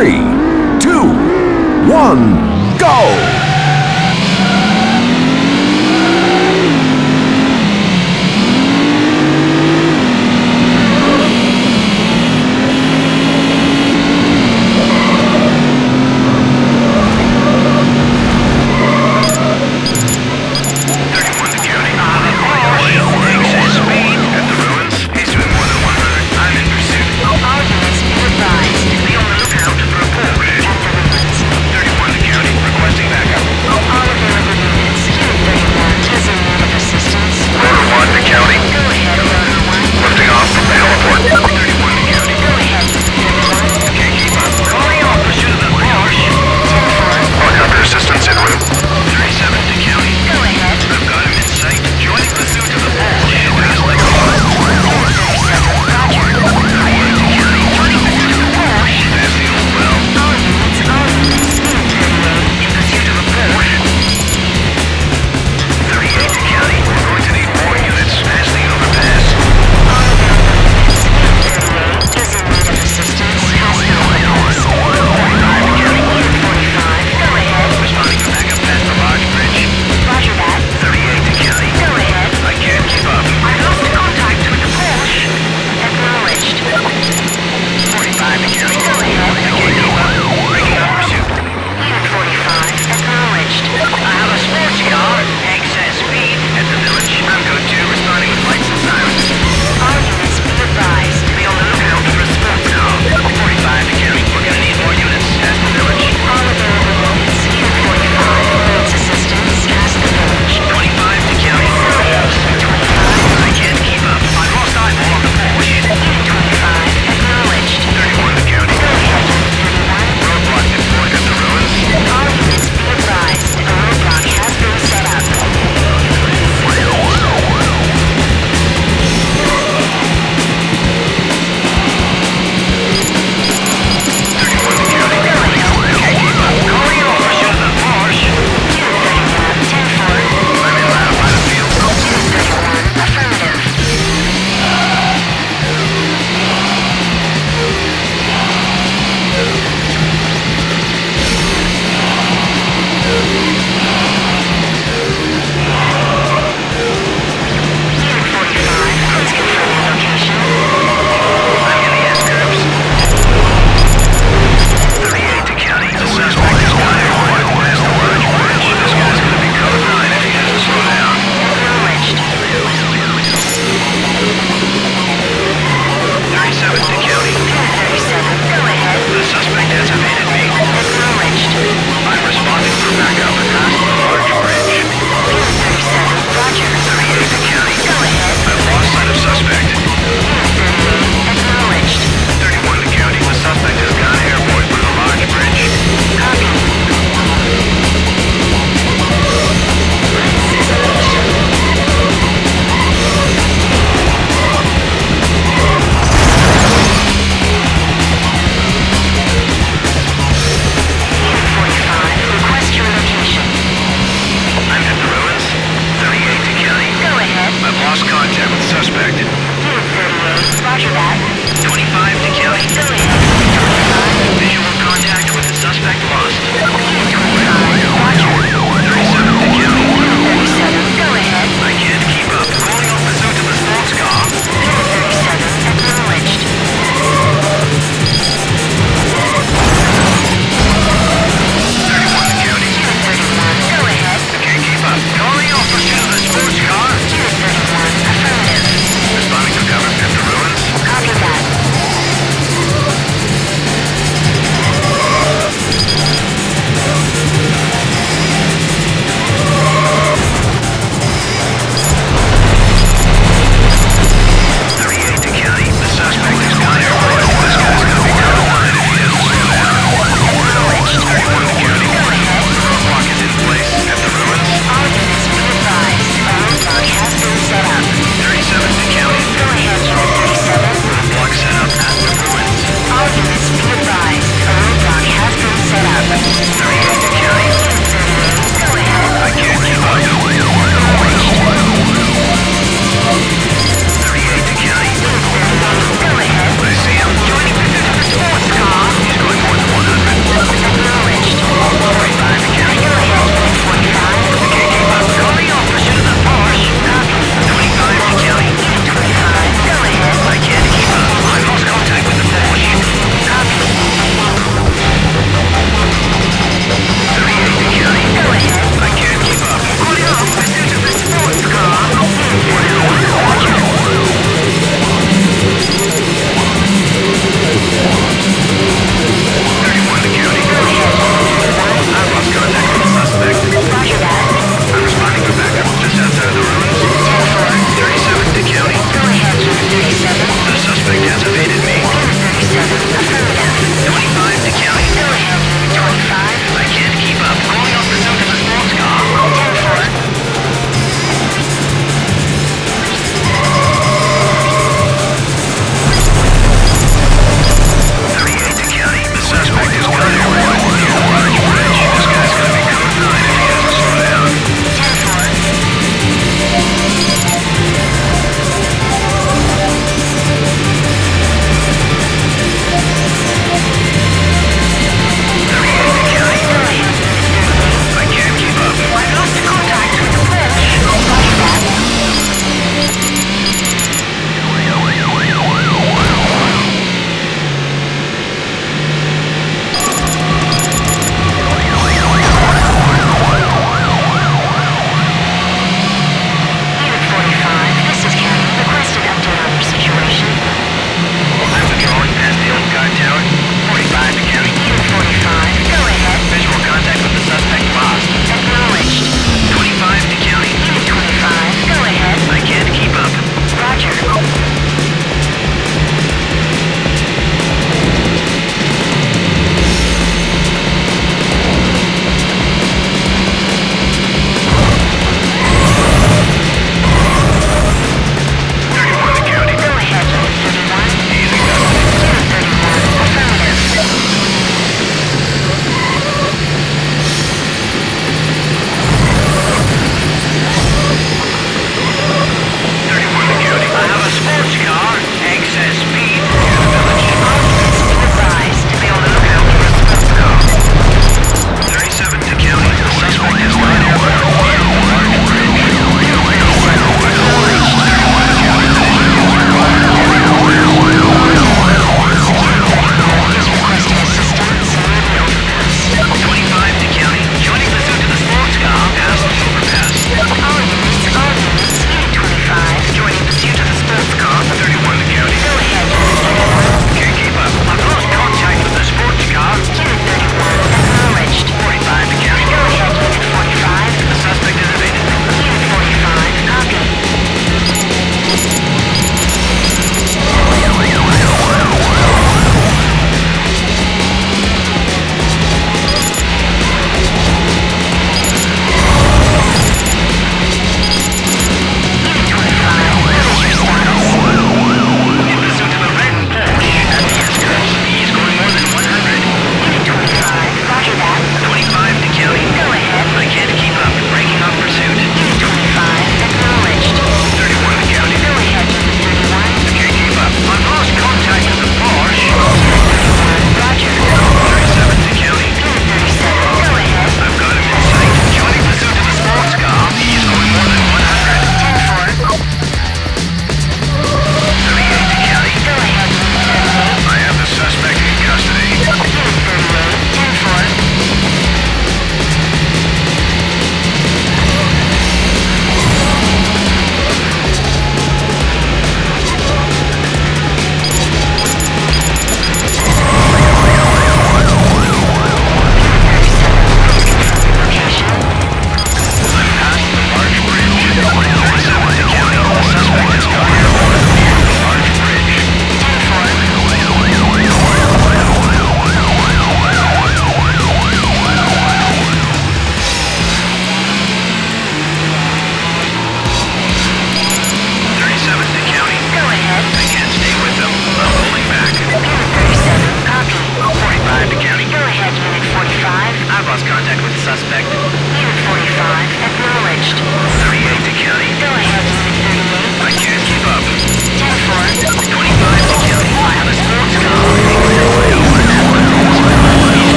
three, two, one, go!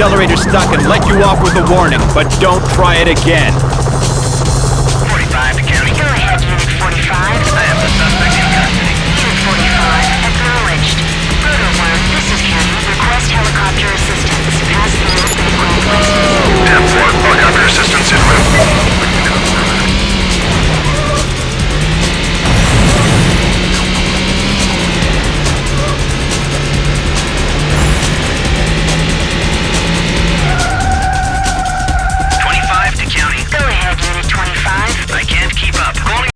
accelerator stuck and let you off with a warning, but don't try it again.